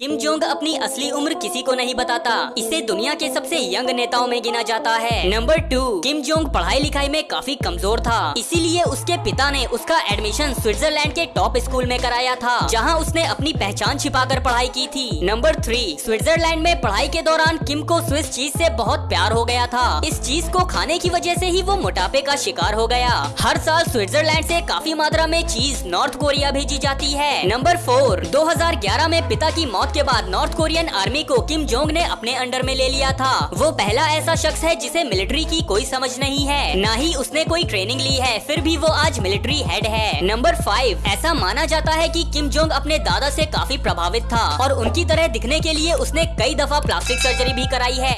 Kim Jong अपनी असली उम्र किसी को नहीं बताता। इसे दुनिया के सबसे यंग नेताओं में गिना जाता है। नंबर टू किम जोंग पढ़ाई लिखाई में काफ़ी कमज़ोर था। इसीलिए उसके पिता ने उसका एडमिशन स्विट्जरलैंड के टॉप स्कूल में कराया था, जहाँ उसने अपनी पहचान छिपाकर पढ़ाई की थी। नंबर थ्री स्विट्जरलैंड में पढ़ाई के दौरान किम को स्विस चीज़ ऐसी बहुत प्यार हो गया था। इस चीज़ को खाने की वजह ऐसी ही वो मोटापे का शिकार हो गया। हर साल स्विट्जरलैंड ऐसी काफ़ी मात्रा में चीज़ नॉर्थ कोरिया भेजी जाती है। नंबर फोर 2011 में पिता की मौत के बाद नॉर्थ कोरियन आर्मी को किम जोंग ने अपने अंडर में ले लिया था। वो पहला ऐसा शख्स है जिसे मिलिट्री की कोई समझ नहीं है। न ही उसने कोई ट्रेनिंग ली है, फिर भी वो आज मिलिट्री हेड है। नंबर फाइव, ऐसा माना जाता है की किम जोंग अपने दादा ऐसी काफ़ी प्रभावित था और उनकी तरह दिखने के लिए उसने कई दफ़ा प्लास्टिक सर्जरी भी कराई है।